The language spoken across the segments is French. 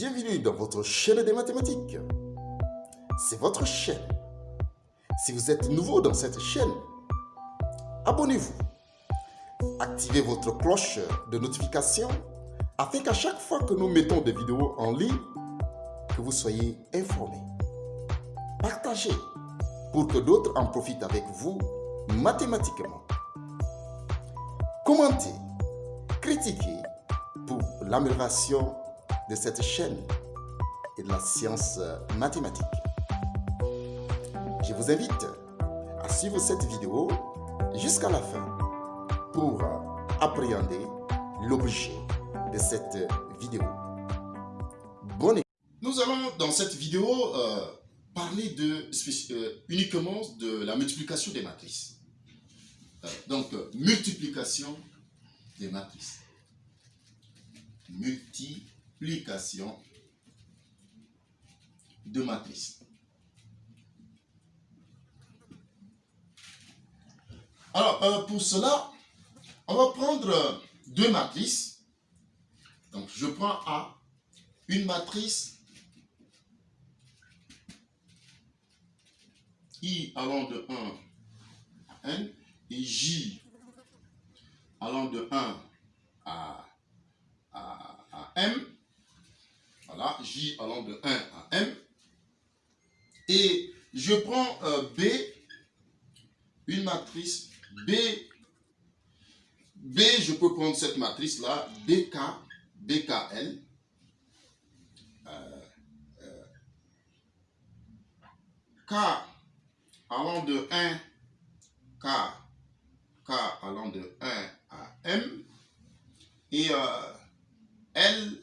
Bienvenue dans votre chaîne des mathématiques. C'est votre chaîne. Si vous êtes nouveau dans cette chaîne, abonnez-vous. Activez votre cloche de notification afin qu'à chaque fois que nous mettons des vidéos en ligne, que vous soyez informés. Partagez pour que d'autres en profitent avec vous mathématiquement. Commentez, critiquez pour l'amélioration de cette chaîne et de la science mathématique. Je vous invite à suivre cette vidéo jusqu'à la fin pour appréhender l'objet de cette vidéo. Bonne Nous allons dans cette vidéo euh, parler euh, uniquement de la multiplication des matrices. Euh, donc, multiplication des matrices. Multiplication de matrices. Alors, euh, pour cela, on va prendre deux matrices. Donc, je prends A, une matrice I allant de 1 à N et J allant de 1 à, à, M. Voilà, J allant de 1 à M. Et je prends euh, B, une matrice B. B, je peux prendre cette matrice-là, BK, BKL. Euh, euh, K allant de 1, K, K allant de 1 à M, et L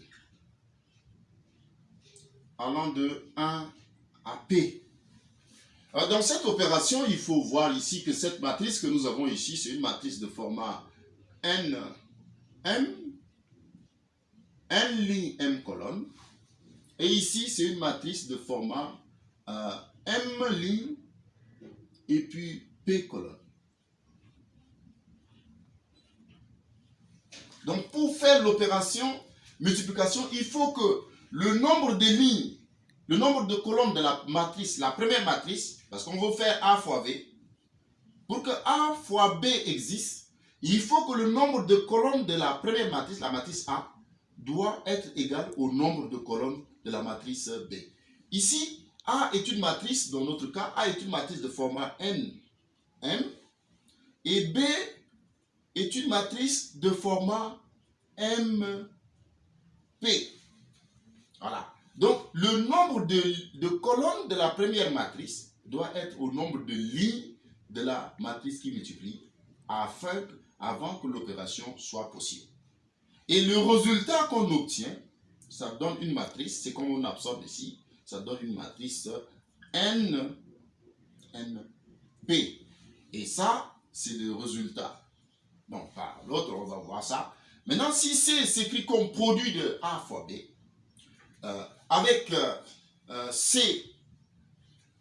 allant de 1 à P. dans cette opération, il faut voir ici que cette matrice que nous avons ici, c'est une matrice de format N, M, N ligne, M colonne. Et ici, c'est une matrice de format euh, M ligne et puis P colonne. Donc, pour faire l'opération multiplication, il faut que le nombre de lignes, le nombre de colonnes de la matrice, la première matrice, parce qu'on veut faire A fois B, pour que A fois B existe, il faut que le nombre de colonnes de la première matrice, la matrice A, doit être égal au nombre de colonnes de la matrice B. Ici, A est une matrice, dans notre cas, A est une matrice de format N, M, et B est une matrice de format MP. Voilà. Donc, le nombre de, colonnes de la première matrice doit être au nombre de lignes de la matrice qui multiplie afin, avant que l'opération soit possible. Et le résultat qu'on obtient, ça donne une matrice, c'est comme on absorbe ici, ça donne une matrice N, NP. Et ça, c'est le résultat Bon, par l'autre, on va voir ça. Maintenant, si c'est écrit comme produit de A fois B, avec euh, euh, C,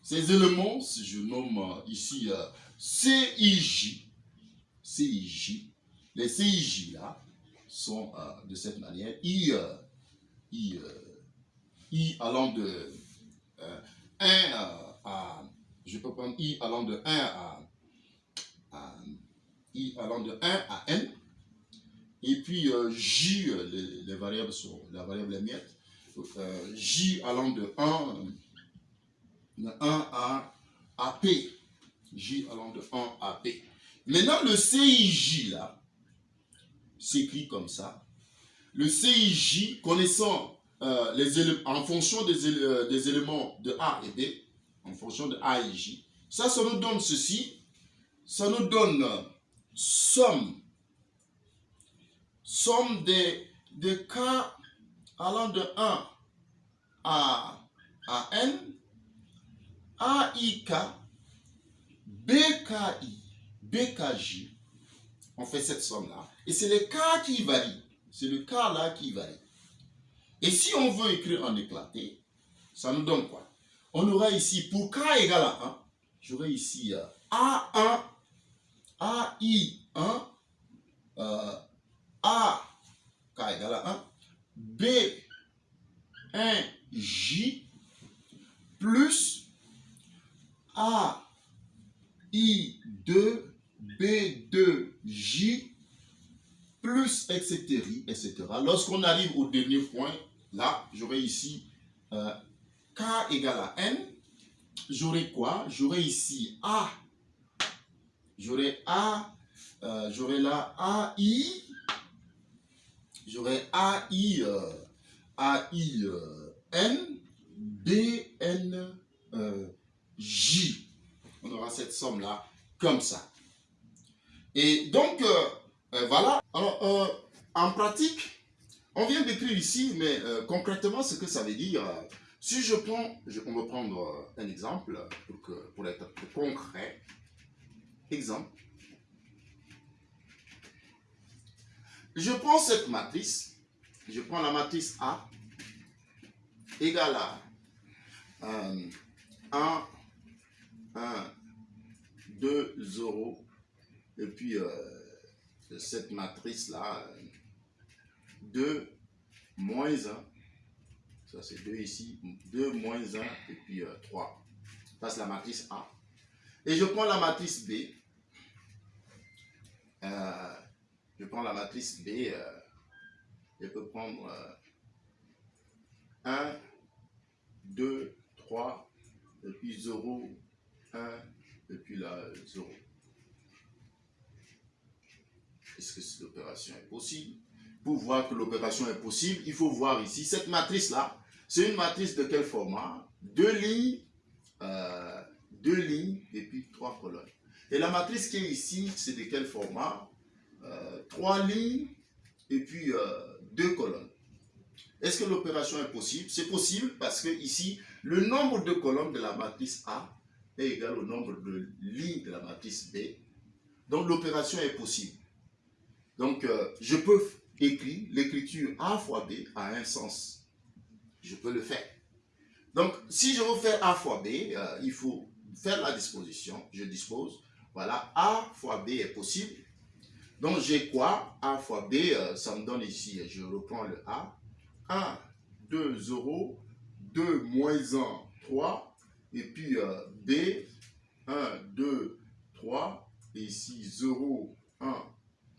ces éléments, si je nomme ici CIJ, CIJ, les CIJ là sont de cette manière, I, I, I allant de 1 à, je peux prendre I allant de 1 à i allant de 1 à n. Et puis euh, j, euh, les, variables sont, la variable est miette. Euh, j allant de 1, de 1 à, p. j allant de 1 à p. Maintenant, le CIJ, là, s'écrit comme ça. Le CIJ, connaissant les éléments, en fonction des, des, éléments de A et B, en fonction de A et J, ça, ça nous donne ceci. Ça nous donne somme, somme des cas allant de 1 à, à n, AIK, BKI, BKJ. On fait cette somme-là. Et c'est le cas qui varie. C'est le cas-là qui varie. Et si on veut écrire en éclaté, ça nous donne quoi? On aura ici, pour k égale à 1, j'aurai ici euh, A1 AI1, euh, A, K égale à 1, B, 1J plus A, I2, B2J plus etc. etc. Lorsqu'on arrive au dernier point, là, j'aurai ici euh, K égale à N. J'aurai quoi? J'aurai ici A. J'aurai A. Euh, j'aurai là AI. J'aurai AI. Euh, AI euh, N. B N J. On aura cette somme-là comme ça. Et donc, voilà. Alors, en pratique, on vient d'écrire ici, mais concrètement, ce que ça veut dire, si je prends, on va prendre euh, un exemple pour, que, pour être concret. Exemple. Je prends cette matrice, je prends la matrice A égale à 1, 1, 2, 0, et puis euh, cette matrice-là, 2, moins 1, ça, c'est 2 ici. 2 moins 1 et puis 3. Ça, c'est la matrice A. Et je prends la matrice B. Je prends la matrice B. Euh, je peux prendre 1, 2, 3, et puis 0, 1, et puis là, 0. Est-ce que cette opération est possible? Pour voir que l'opération est possible, il faut voir ici cette matrice-là. C'est une matrice de quel format? Deux lignes, euh, deux lignes et puis trois colonnes. Et la matrice qui est ici, c'est de quel format? Euh, Trois lignes et puis euh, deux colonnes. Est-ce que l'opération est possible? C'est possible parce que ici, le nombre de colonnes de la matrice A est égal au nombre de lignes de la matrice B. Donc l'opération est possible. Donc je peux écrire l'écriture A fois B a un sens je peux le faire. Donc, si je veux faire A fois B, euh, il faut faire la disposition. Je dispose. Voilà, A fois B est possible. Donc, j'ai quoi? A fois B, euh, ça me donne ici, je reprends le A. 1, 2, 0, 2, moins 1, 3. Et puis euh, B, 1, 2, 3. Et ici, 0, 1,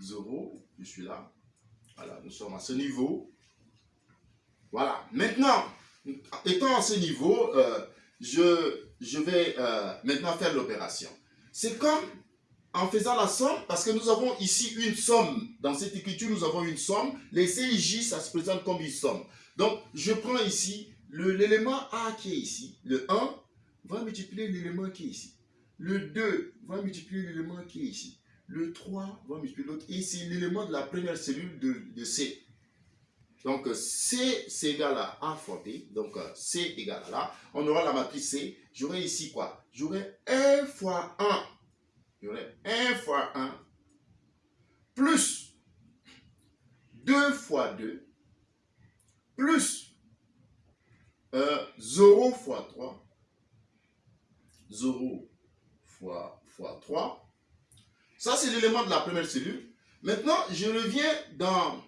0. Je suis là. Voilà, nous sommes à ce niveau. Voilà. Maintenant, étant à ce niveau, euh, je, vais maintenant faire l'opération. C'est comme en faisant la somme, parce que nous avons ici une somme. Dans cette écriture, nous avons une somme. Les CJ, ça se présente comme une somme. Donc, je prends ici l'élément A qui est ici. Le 1 va multiplier l'élément qui est ici. Le 2 va multiplier l'élément qui est ici. Le 3 va multiplier l'autre. Et c'est l'élément de la première cellule de, C. Donc, C, c'est égal à A fois B. Donc, C égale à là. On aura la matrice C. J'aurai ici quoi? J'aurai 1 fois 1. J'aurai 1 fois 1 plus 2 fois 2 plus 0 fois 3. 0 fois, fois 3. Ça, c'est l'élément de la première cellule. Maintenant, je reviens dans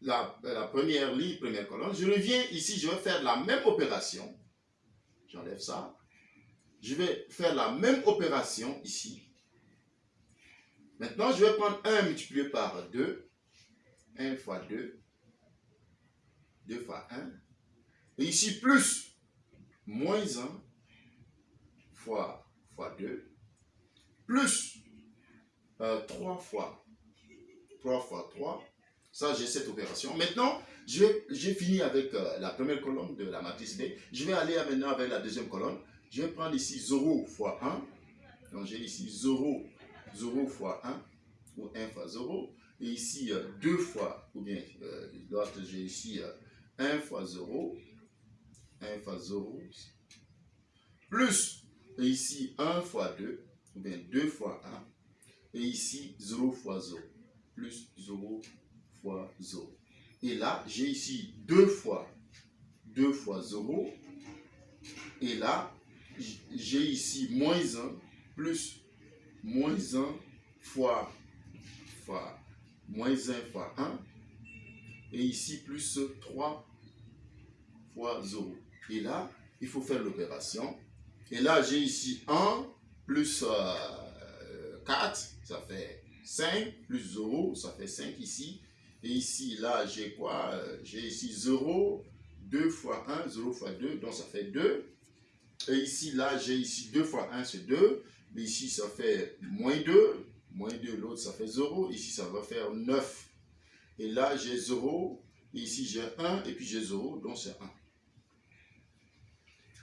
la, première ligne, première colonne. Je reviens ici, je vais faire la même opération. J'enlève ça. Je vais faire la même opération ici. Maintenant, je vais prendre 1 multiplié par 2. 1 fois 2. 2 fois 1. Et ici, plus moins 1 fois, fois 2. Plus 3 euh, fois 3 fois 3 ça, j'ai cette opération. Maintenant, j'ai fini avec euh, la première colonne de la matrice B. Je vais aller maintenant avec la deuxième colonne. Je vais prendre ici 0 fois 1. Donc, j'ai ici 0, 0 fois 1, ou 1 fois 0. Et ici, 2 euh, fois, ou bien euh, j'ai ici 1 fois 0, 1 fois 0, plus, et ici 1 fois 2, ou bien 2 fois 1, et ici 0 fois 0, plus 0 fois 0. Et là, j'ai ici 2 fois 2 fois 0. Et là, j'ai ici moins 1 plus moins 1 fois, moins 1 fois 1. Et ici plus 3 fois 0. Et là, il faut faire l'opération. Et là, j'ai ici 1 plus 4, ça fait 5, plus 0, ça fait 5 ici. Et ici, là, j'ai quoi? J'ai ici 0, 2 fois 1, 0 fois 2, donc ça fait 2. Et ici, là, j'ai ici 2 fois 1, c'est 2. Ici, ça fait moins 2. Moins 2, l'autre, ça fait 0. Ici, ça va faire 9. Et là, j'ai 0. Et ici, j'ai 1. Et puis, j'ai 0. Donc, c'est 1.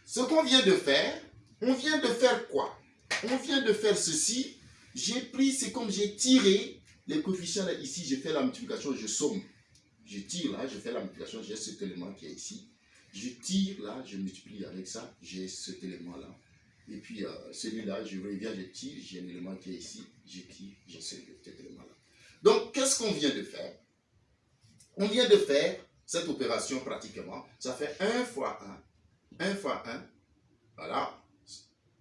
Ce qu'on vient de faire, on vient de faire quoi? On vient de faire ceci. J'ai pris, c'est comme j'ai tiré les coefficients là, ici. J'ai fait la multiplication, je somme. Je tire là, je fais la multiplication, j'ai cet élément qui est ici. Je tire là, je multiplie avec ça, j'ai cet élément là. Et puis euh, celui-là, je reviens, je tire, j'ai un élément qui est ici, je tire, j'ai cet élément là. Donc, qu'est-ce qu'on vient de faire? On vient de faire cette opération pratiquement. Ça fait 1 fois 1, 1 fois 1, voilà.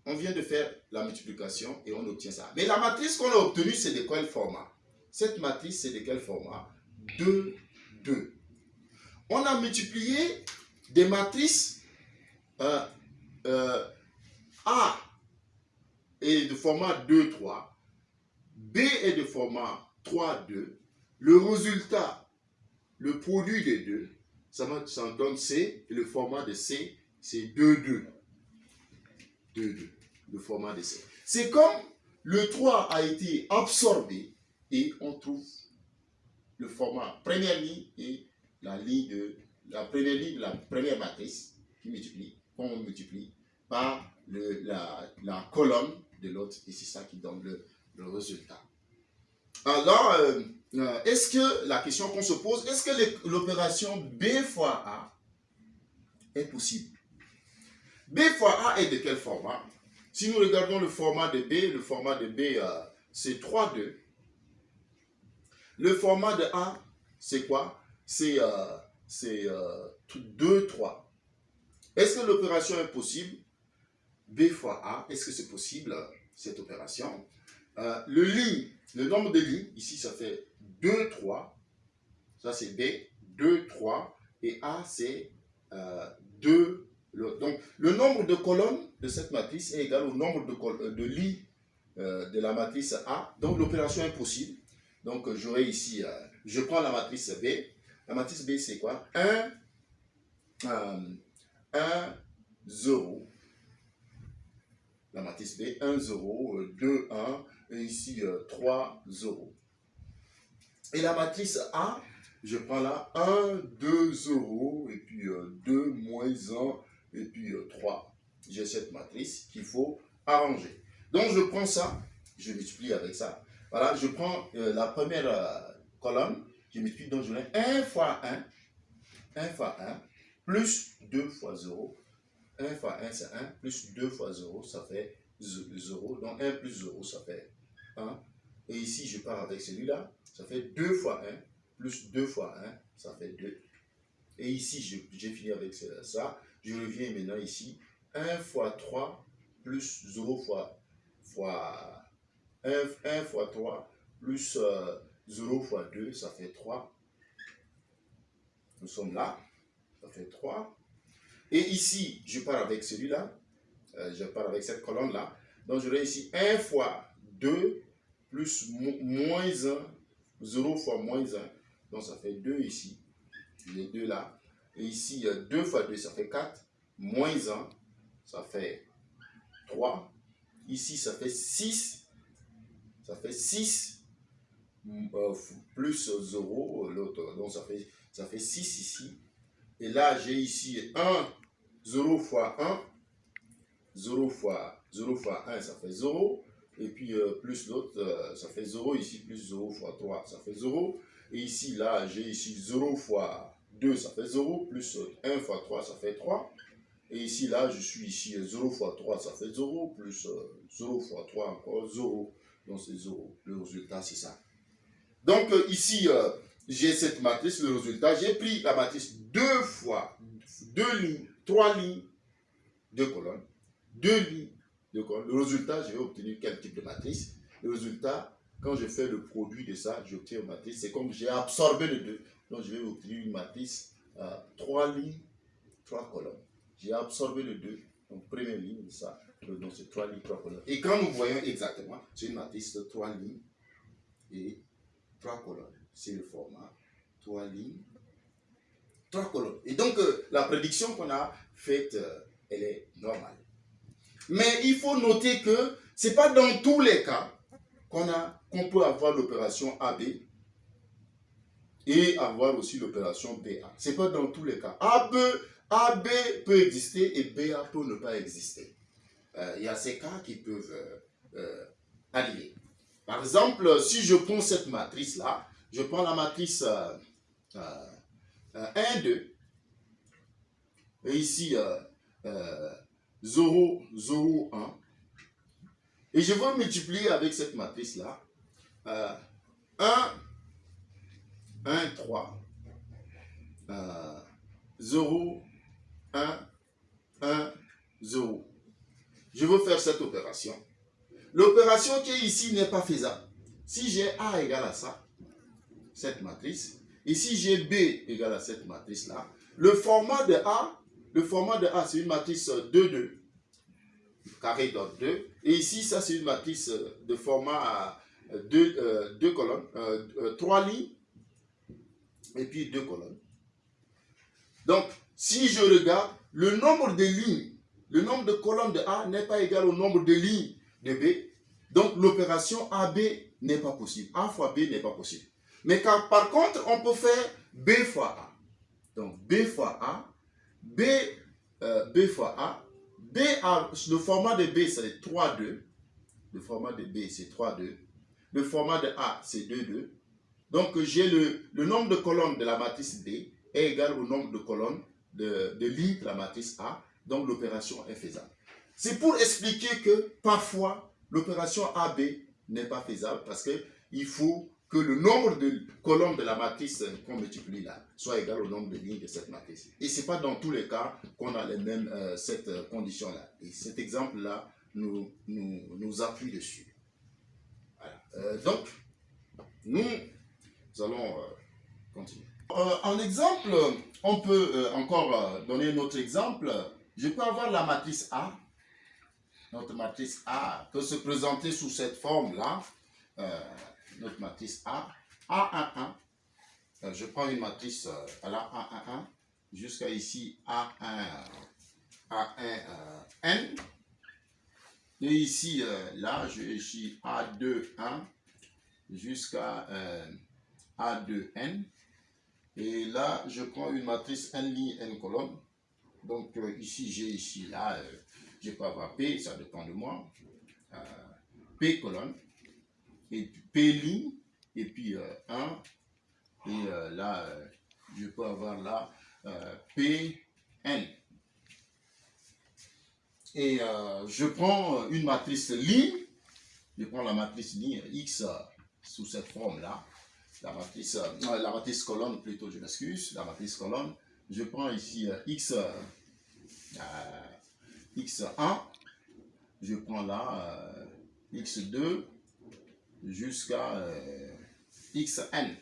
On vient de faire la multiplication et on obtient ça. Mais la matrice qu'on a obtenue, c'est de quel format? Cette matrice, c'est de quel format? 2 2. On a multiplié des matrices euh, euh, A est de format 2, 3, B est de format 3, 2. Le résultat, le produit des deux, ça, donne C, et le format de C, c'est 2, 2. 2, 2, le format de C. C'est comme le 3 a été absorbé et on trouve le format première ligne et la ligne de la première ligne de la première matrice qui multiplie, qu'on multiplie par la, colonne de l'autre et c'est ça qui donne le, résultat. Alors, euh, euh, est-ce que la question qu'on se pose, est-ce que l'opération B fois A est possible? B fois A est de quel format? Si nous regardons le format de B, le format de B, euh, c'est 3, 2. Le format de A, c'est quoi? C'est euh, 2, 3. Est-ce que l'opération est possible? B fois A, est-ce que c'est possible, cette opération? Euh, Le ligne, le nombre de lignes, ici ça fait 2, 3. Ça c'est B, 2, 3. Et A c'est euh, 2, donc, le nombre de colonnes de cette matrice est égal au nombre de, euh, de la matrice A. Donc, l'opération est possible. Donc, euh, j'aurai ici, euh, je prends la matrice B. La matrice B, c'est quoi? 1, 1, 0. La matrice B, 1, 0, 2, 1, et ici 3, 0. Et la matrice A, je prends là 1, 2, 0, et puis 2, moins 1, et puis 3. J'ai cette matrice qu'il faut arranger. Donc je prends ça, je multiplie avec ça. Voilà, je prends euh, la première euh, colonne, je multiplie, donc je mets 1 fois 1, 1 fois 1, plus 2 fois 0. 1 fois 1, c'est 1, plus 2 fois 0, ça fait 0. Donc 1 plus 0, ça fait 1. Et ici, je pars avec celui-là, ça fait 2 fois 1, plus 2 fois 1, ça fait 2. Et ici, j'ai fini avec ça. Je reviens maintenant ici. 1 fois 3 plus 0 fois, fois 1, fois 3 plus 0 euh, fois 2, ça fait 3. Nous sommes là, ça fait 3. Et ici, je pars avec celui-là, euh, je pars avec cette colonne-là. Donc, j'aurai ici 1 fois 2 plus moins 1, 0 fois moins 1. Donc, ça fait 2 ici, les deux là. Et ici, 2 fois 2, ça fait 4. Moins 1, ça fait 3. Ici, ça fait 6 ça fait 6 euh, plus 0, l'autre, donc ça fait 6 ici. Et là, j'ai ici 1, 0 fois 1, 0 fois, 0 fois 1, ça fait 0. Et puis euh, plus l'autre, euh, ça fait 0 ici, plus 0 fois 3, ça fait 0. Et ici, là, j'ai ici 0 fois 2, ça fait 0, plus 1 fois 3, ça fait 3. Et ici, là, je suis ici, 0 fois 3, ça fait 0, plus 0 fois 3, encore 0. Donc c'est 0. Le résultat, c'est ça. Donc euh, ici, euh, j'ai cette matrice, le résultat. J'ai pris la matrice deux fois, deux lignes, trois lignes, deux colonnes, deux lignes, deux colonnes. Le résultat, je vais obtenir quel type de matrice? Le résultat, quand je fais le produit de ça, j'obtiens une matrice. C'est comme j'ai absorbé les deux. Donc je vais obtenir une matrice, euh, trois lignes, trois colonnes. J'ai absorbé le 2, donc première ligne de ça, donc c'est trois lignes, trois colonnes. Et quand nous voyons exactement, c'est une matrice de trois lignes et trois colonnes. C'est le format, trois lignes, trois colonnes. Et donc, euh, la prédiction qu'on a faite, euh, elle est normale. Mais il faut noter que ce n'est pas dans tous les cas qu'on qu'on peut avoir l'opération AB et avoir aussi l'opération BA. Ce n'est pas dans tous les cas. AB, AB peut exister et BA peut ne pas exister. Euh, il y a ces cas qui peuvent arriver. Par exemple, si je prends cette matrice-là, je prends la matrice 1, 2, et ici, 0, 0, 1. Et je vais multiplier avec cette matrice-là. 1, 1, 3. 0, 1, 1, 0. Je veux faire cette opération. L'opération qui est ici n'est pas faisable. Si j'ai A égale à ça, cette matrice, si j'ai B égale à cette matrice-là, le format de A le format de A, c'est une matrice 2-2, carré dans 2. Et ici, ça, c'est une matrice de format 2 euh, colonnes, 3 euh, lignes, et puis 2 colonnes. Donc, si je regarde, le nombre de lignes, le nombre de colonnes de A n'est pas égal au nombre de lignes de B. Donc, l'opération AB n'est pas possible. A fois B n'est pas possible. Mais par contre, on peut faire B fois A. Donc, B fois A B, euh, B fois A. B le format de B, c'est 3,2. Le format de B, c'est 3,2. Le format de A, c'est 2,2. Donc, j'ai le, le, nombre de colonnes de la matrice D est égal au nombre de colonnes de, de lignes de la matrice A. Donc, l'opération est faisable. C'est pour expliquer que parfois, l'opération AB n'est pas faisable parce qu'il faut que le nombre de colonnes de la matrice qu'on multiplie là soit égal au nombre de lignes de cette matrice. Et ce n'est pas dans tous les cas qu'on a les mêmes, euh, cette euh, condition-là. Et cet exemple-là nous, nous, nous, appuie dessus. Euh, donc, nous, allons continuer. en exemple, on peut encore donner un autre exemple. Je peux avoir la matrice A, notre matrice A, peut se présenter sous cette forme-là notre matrice A, A11. Euh, je prends une matrice euh, à la A11 jusqu'à ici A1, A1, euh, N. Et ici, là, je ici A2, 1 jusqu'à A2, N. Et là, je prends une matrice N ligne, N colonne. Donc ici, j'ai ici, là, je peux avoir P, ça dépend de moi. P colonne et puis P ligne, et puis 1, euh, et euh, là, euh, je peux avoir là P, N. Et je prends une matrice ligne, je prends la matrice ligne X sous cette forme-là, la matrice, la matrice colonne plutôt, je m'excuse, la matrice colonne, je prends ici X, X1, je prends là X2, jusqu'à euh, xn.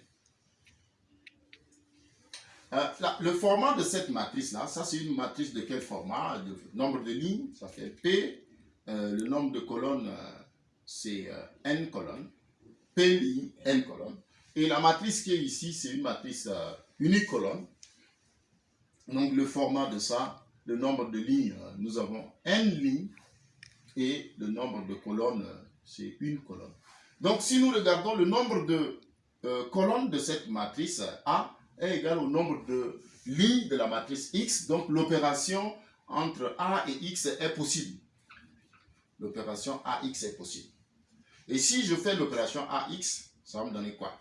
Euh, le format de cette matrice-là, ça c'est une matrice de quel format? Le nombre de lignes, ça fait P. Euh, le nombre de colonnes, c'est n colonnes. P ligne, n colonnes. Et la matrice qui est ici, c'est une matrice unicolonne. Donc le format de ça, le nombre de lignes, nous avons n lignes. Et le nombre de colonnes, c'est une colonne. Donc, si nous regardons le nombre de euh, colonnes de cette matrice A est égal au nombre de lignes de la matrice X. Donc, l'opération entre A et X est possible. L'opération AX est possible. Et si je fais l'opération AX, ça va me donner quoi?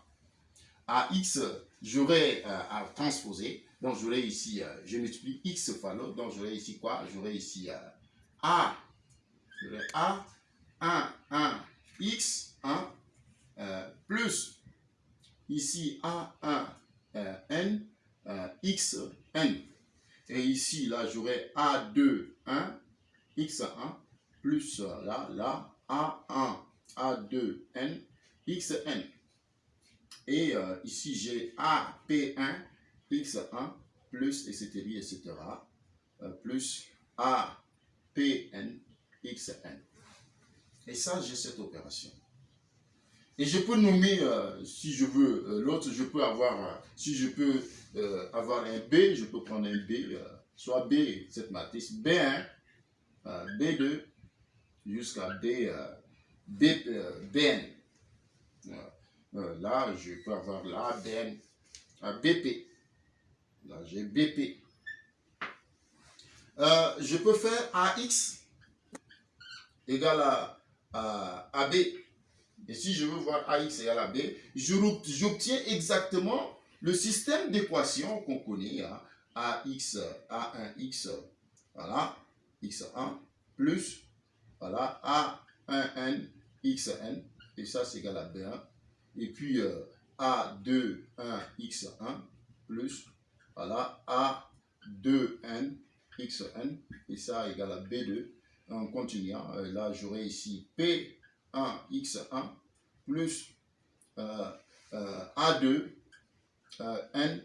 AX, j'aurai euh, à transposer. Donc, j'aurai ici, euh, je multiplie X fois l'autre. Donc, j'aurai ici quoi? J'aurai ici A. J'aurai A, 1, 1, X, 1 euh, plus ici A1 euh, N euh, X N. Et ici, là, j'aurai A2 1 X1 plus là, là, A1 A2 N XN. Et ici, j'ai AP1 X1 plus, etc., etc. plus APN XN. Et ça, j'ai cette opération. Et je peux nommer, euh, si je veux, euh, l'autre, je peux avoir, euh, si je peux avoir un B, je peux prendre un B, soit B, cette matrice, B1, B2, jusqu'à B, B, BN. là, je peux avoir là, BN, BP. Là, j'ai BP. je peux faire AX égale à, à AB et si je veux voir AX égale à B, j'obtiens exactement le système d'équation qu'on connaît, hein, AX, A1X, voilà, X1, plus, voilà, A1N, XN, et ça c'est égal à B1, et puis euh, A2, 1, X1, plus, voilà, A2N, XN, et ça égal à B2, en continuant, euh, là j'aurai ici P 1x1 plus euh, euh, A2 euh, n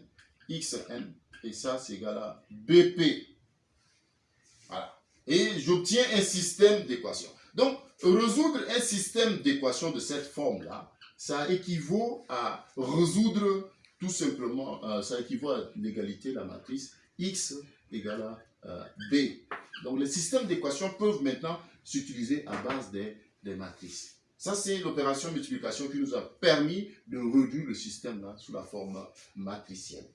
et ça c'est égal à BP. Voilà. Et j'obtiens un système d'équation. Donc, résoudre un système d'équation de cette forme-là, ça équivaut à résoudre tout simplement, ça équivaut à l'égalité de la matrice x égale à b. Donc, les systèmes d'équation peuvent maintenant s'utiliser à base des des matrices. Ça, c'est l'opération multiplication qui nous a permis de réduire le système là, sous la forme matricielle.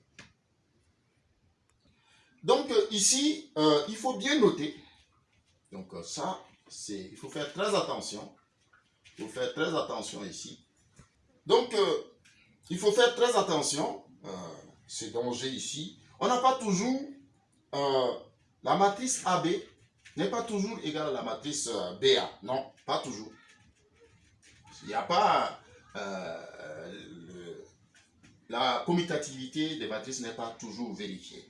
Donc euh, ici, euh, il faut bien noter. Donc euh, ça, c'est, il faut faire très attention. Il faut faire très attention ici. Donc, il faut faire très attention. c'est danger ici. On n'a pas toujours la matrice AB n'est pas toujours égale à la matrice BA. Non, pas toujours. Il n'y a pas... Euh, la commutativité des matrices n'est pas toujours vérifiée.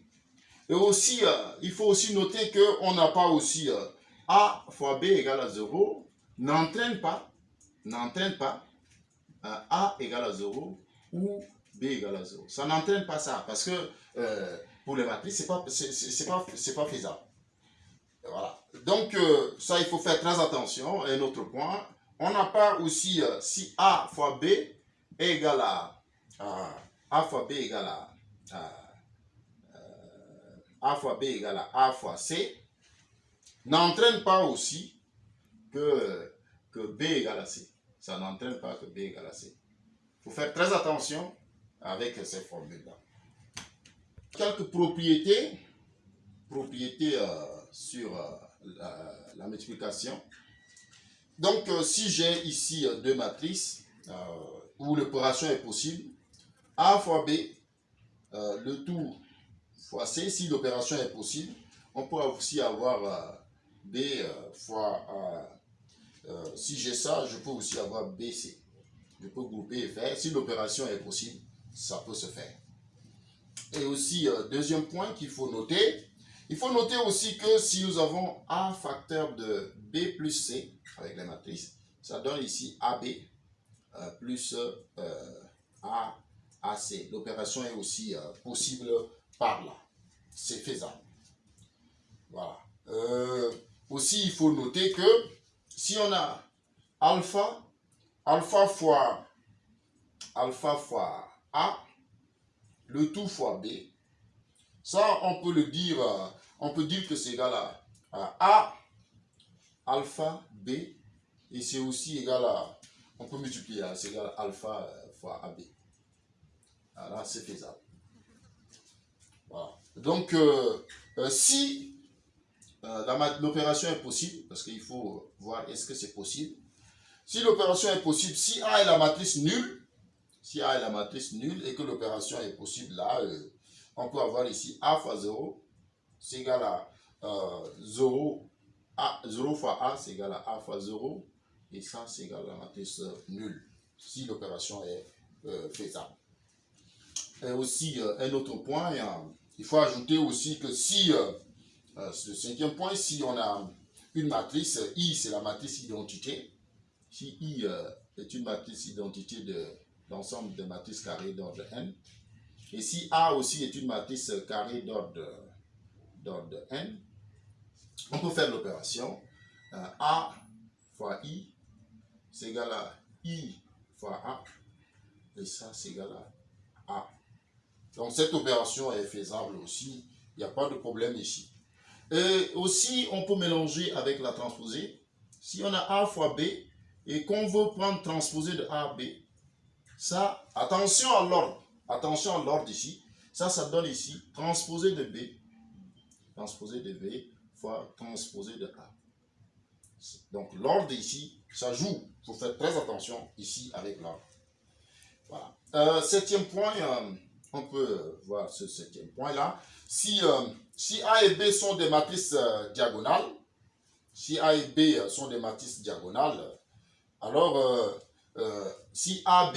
Et aussi, euh, il faut aussi noter qu'on n'a pas aussi euh, A fois B égale à 0 n'entraîne pas, n'entraîne pas A égale à 0 ou B égale à 0. Ça n'entraîne pas ça parce que pour les matrices, ce n'est pas, pas faisable. Voilà. Donc, euh, ça, il faut faire très attention. Un autre point, on n'a pas aussi, euh, si A fois B est égal à, A fois B égale à, euh, A fois B égale à A fois C, n'entraîne pas aussi que, que B égale à C. Ça n'entraîne pas que B égale à C. Il faut faire très attention avec ces formules-là. Quelques propriétés, propriétés sur la, multiplication. Donc, euh, si j'ai ici euh, deux matrices euh, où l'opération est possible, A fois B, le tout fois C, si l'opération est possible, on peut aussi avoir B fois si j'ai ça, je peux aussi avoir BC. Je peux grouper et faire. Si l'opération est possible, ça peut se faire. Et aussi, deuxième point qu'il faut noter, il faut noter aussi que si nous avons A facteur de B plus C avec les matrices, ça donne ici AB euh, plus euh, A, AC. L'opération est aussi euh, possible par là. C'est faisable. Voilà. aussi, il faut noter que si on a alpha, alpha fois alpha fois A, le tout fois B, ça, on peut le dire, euh, on peut dire que c'est égal à, A alpha B et c'est aussi égal à, on peut multiplier, hein, c'est égal à alpha euh, fois AB. Là, c'est faisable. Voilà. Donc, euh, si l'opération est possible, parce qu'il faut voir est-ce que c'est possible, si l'opération est possible, si A est la matrice nulle, si A est la matrice nulle et que l'opération est possible là, on peut avoir ici A fois 0, c'est égal à 0, euh, a, 0 fois A, c'est égal à A fois 0, et ça, c'est égal à la matrice nulle, si l'opération est euh, faisable. Et aussi, euh, un autre point, il faut ajouter aussi que si, ce cinquième point, si on a une matrice, I, c'est la matrice identité, si I est une matrice identité de l'ensemble des matrices carrées d'ordre n, et si A aussi est une matrice carrée d'ordre n, on peut faire l'opération euh, A fois I, c'est égal à I fois A, et ça c'est égal à A. Donc cette opération est faisable aussi, il n'y a pas de problème ici. Et aussi, on peut mélanger avec la transposée. Si on a A fois B et qu'on veut prendre transposé de A à B, ça, attention à l'ordre, attention à l'ordre ici. Ça, ça donne ici transposé de B, transposé de B fois transposé de A. Donc l'ordre ici, ça joue. Il faut faire très attention ici avec l'ordre. Voilà. Euh, septième point, euh, on peut voir ce septième point-là. Si, euh, si A et B sont des matrices euh, diagonales, si A et B sont des matrices diagonales, alors euh, si A,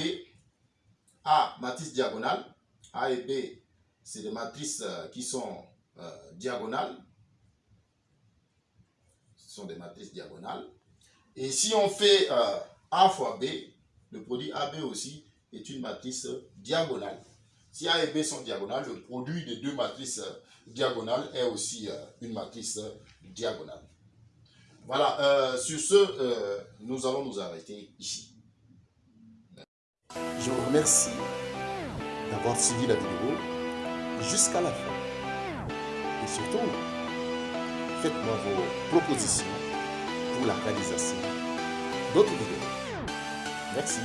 A, matrice diagonale, A et B, c'est des matrices qui sont diagonales, ce sont des matrices diagonales. Et si on fait A fois B, le produit AB aussi est une matrice diagonale. Si A et B sont diagonales, le produit des deux matrices euh, diagonales est aussi euh, une matrice euh, diagonale. Voilà, sur ce, nous allons nous arrêter ici. Je vous remercie d'avoir suivi la vidéo jusqu'à la fin. Et surtout, faites-moi vos propositions pour la réalisation d'autres vidéos. Merci.